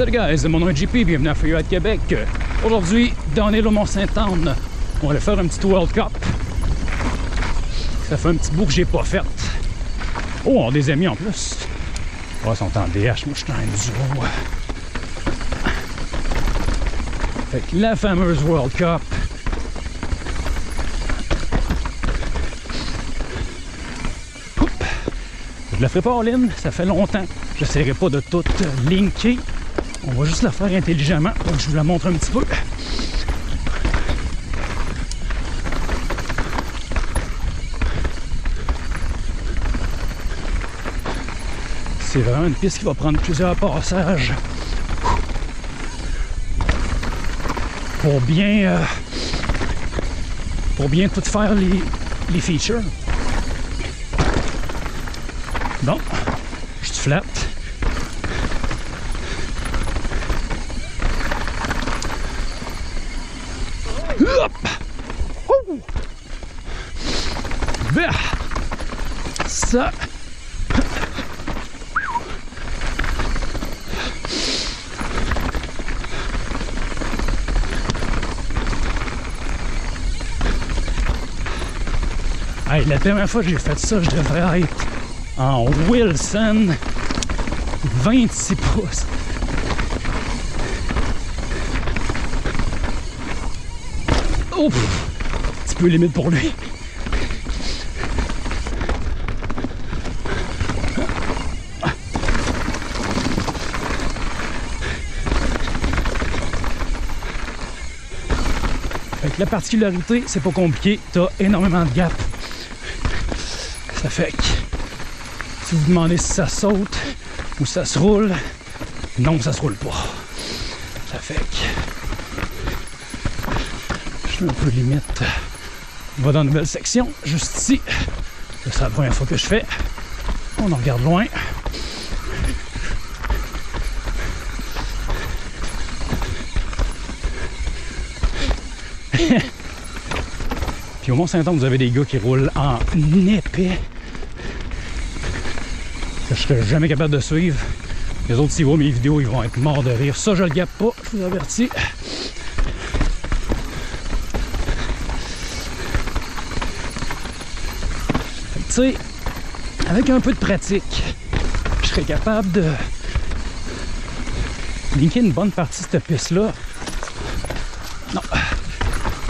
Salut guys, mon nom est JP, bienvenue à Freeride Québec. Aujourd'hui, dans l'île au Mont-Saint-Anne, on va aller faire un petit World Cup. Ça fait un petit bout que j'ai pas fait. Oh, on a des amis en plus. Oh, ils sont en DH, moi je suis en enduro. Fait que la fameuse World Cup. Oup. Je la ferai pas en ligne, ça fait longtemps. Je n'essaierai pas de tout linker. On va juste la faire intelligemment. Donc je vous la montre un petit peu. C'est vraiment une piste qui va prendre plusieurs passages pour bien euh, pour bien tout faire les, les features. Bon, je te flatte. Hop! Bah! Ça. Hey, la dernière fois que j'ai fait ça, je devrais être en Wilson 26 pouces. Oh! Un petit peu limite pour lui. Que la particularité, c'est pas compliqué, t'as énormément de gap. Ça fait que si vous demandez si ça saute ou ça se roule, non, ça se roule pas. Ça fait que suis un peu limite. On va dans une nouvelle section, juste ici. C'est la première fois que je fais. On en regarde loin. Puis au Mont-Saint-Anne, vous avez des gars qui roulent en épais. Que je serais jamais capable de suivre. Les autres, s'ils voient mes vidéos, ils vont être morts de rire. Ça, je le gappe pas, je vous avertis. Avec un peu de pratique, je serais capable de linker une bonne partie de cette piste-là. Non,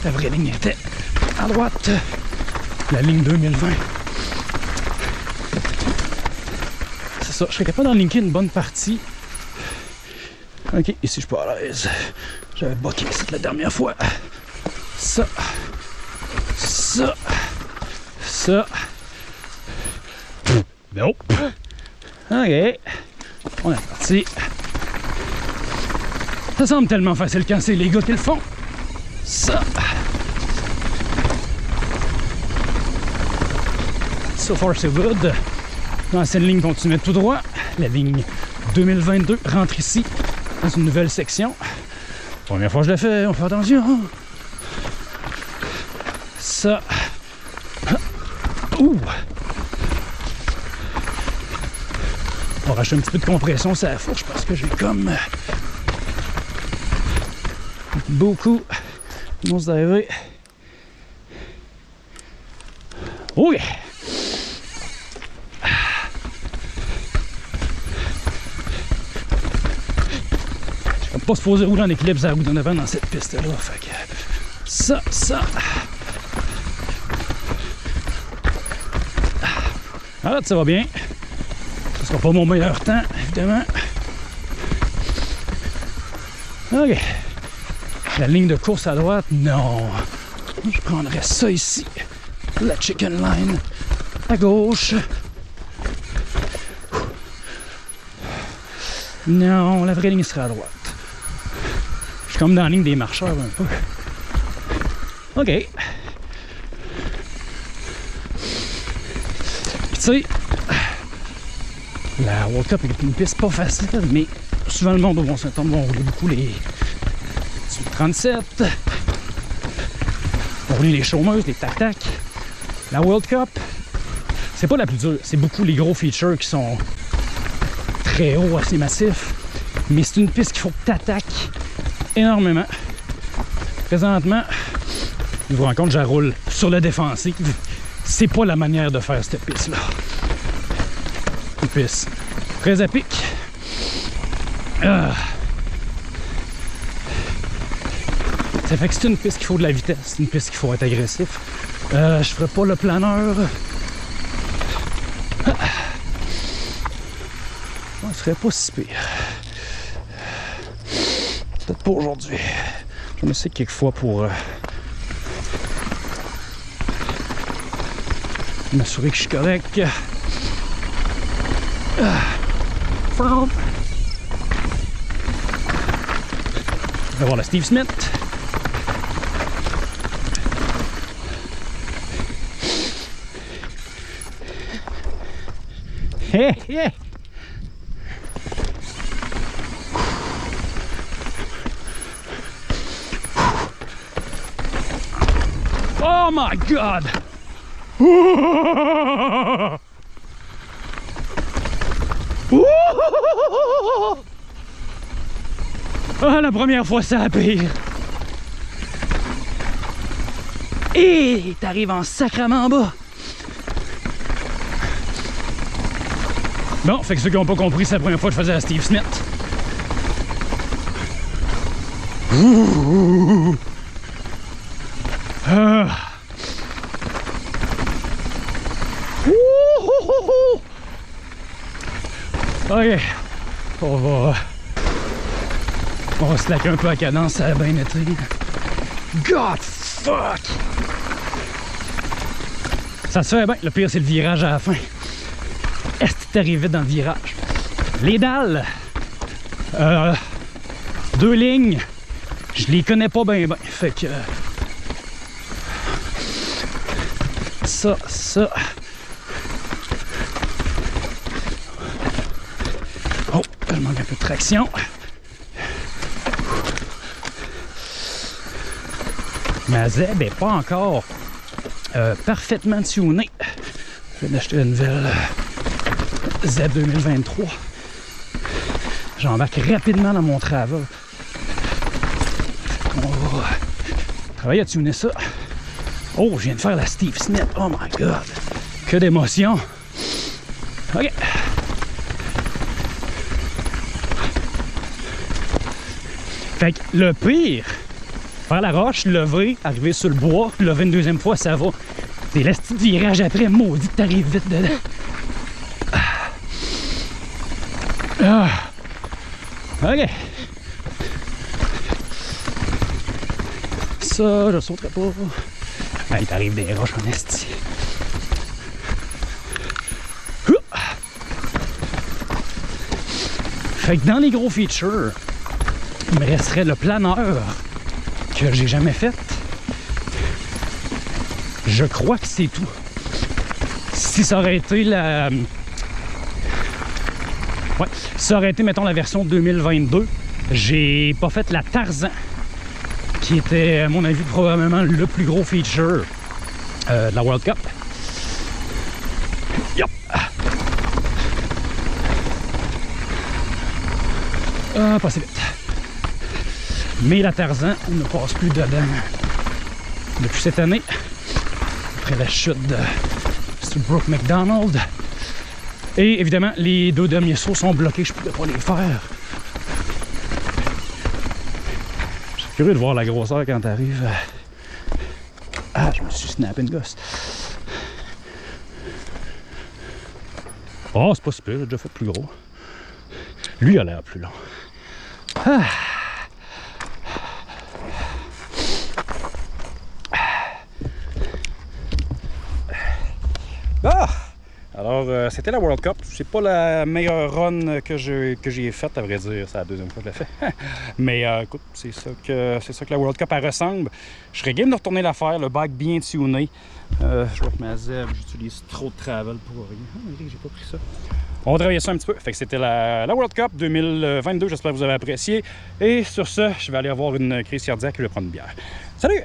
la vraie ligne était à droite, la ligne 2020. C'est ça, je serais capable d'en linker une bonne partie. Ok, ici je suis pas à l'aise. J'avais boqué ici la dernière fois. Ça, ça, ça. Nope. Ok, on est parti. Ça semble tellement facile quand c'est les gars qui le font. Ça. So far so good. L'ancienne ligne continue tout droit. La ligne 2022 rentre ici dans une nouvelle section. Première fois que je la fais, on fait attention. Ça. Ouh! On va racheter un petit peu de compression sur la fourche parce que j'ai comme beaucoup de monstres d'arrivée. Oh yeah! Je suis pas supposé rouler en équilibre à roue d'en avant dans cette piste-là. Fait ça, ça. Ah, ça va bien. Sera pas mon meilleur temps, évidemment. OK. La ligne de course à droite, non. Je prendrais ça ici. La chicken line à gauche. Non, la vraie ligne sera à droite. Je suis comme dans la ligne des marcheurs un peu. OK. Tu sais, la World Cup est une piste pas facile, mais souvent le monde au Mont-Saint-Anne va rouler beaucoup les 37. On rouler les chômeuses, les tac-tac. La World Cup, c'est pas la plus dure. C'est beaucoup les gros features qui sont très hauts, assez massifs. Mais c'est une piste qu'il faut que tu attaques énormément. Présentement, je vous rends compte, je roule sur la défensive. C'est pas la manière de faire cette piste-là. Une piste très à pic. Ah. Ça fait que c'est une piste qu'il faut de la vitesse, une piste qu'il faut être agressif. Euh, je ferai pas le planeur. Ah. Ça serait pas si pire. Peut-être pas aujourd'hui. Je me sais quelquefois pour euh, m'assurer que je suis correct. Ah. On va voir le Steve Smith? Hé, hé! Oh my god! Ah, la première fois, ça a pire. Et t'arrives en sacrament en bas. Bon, fait que ceux qui n'ont pas compris, c'est la première fois que je faisais à Steve Smith. Ah. Ok, on va... On va slacker un peu à cadence, ça a bien été. God fuck! Ça se fait bien, le pire c'est le virage à la fin. Est-ce que arrivé dans le virage? Les dalles, euh, deux lignes, je les connais pas bien bien. Fait que... Ça, ça... Oh, je manque un peu de traction. Ma ZEB n'est pas encore euh, parfaitement tunée. Je viens d'acheter une nouvelle euh, ZEB 2023. J'embarque rapidement dans mon travail. On va travailler à tuner ça. Oh, je viens de faire la Steve Smith. Oh my God. Que d'émotion. OK. Fait que le pire, faire la roche, lever, arriver sur le bois, lever une deuxième fois, ça va. C'est le petit virage après, maudit t'arrives vite dedans. Ah. OK. Ça, je sauterai pas. Ah, il t'arrive des roches en esti. Fait que dans les gros features, il me resterait le planeur que j'ai jamais fait. Je crois que c'est tout. Si ça aurait été la... Ouais, ça aurait été, mettons, la version 2022, j'ai pas fait la Tarzan, qui était, à mon avis, probablement le plus gros feature euh, de la World Cup. Yep. Ah, pas vite. Mais la Tarzan ne passe plus dedans depuis cette année, après la chute de Brooke McDonald. Et évidemment, les deux derniers sauts sont bloqués, je ne pouvais pas les faire. Je suis curieux de voir la grosseur quand tu arrives. Ah, je me suis snappé une gosse. Oh, c'est pas super, j'ai déjà fait plus gros. Lui a l'air plus long. Ah! Alors, euh, c'était la World Cup. C'est pas la meilleure run que j'ai faite, à vrai dire. C'est la deuxième fois que je l'ai fait. Mais euh, écoute, c'est ça, que, ça la World Cup elle ressemble. Je serais game de retourner la faire, le bike bien tuné. Euh, je vois que ma ZEB, j'utilise trop de travel pour rien. Ah, j'ai pas pris ça. On va travailler ça un petit peu. Fait que c'était la, la, World Cup 2022. J'espère que vous avez apprécié. Et sur ce, je vais aller avoir une crise cardiaque et je vais prendre une bière. Salut!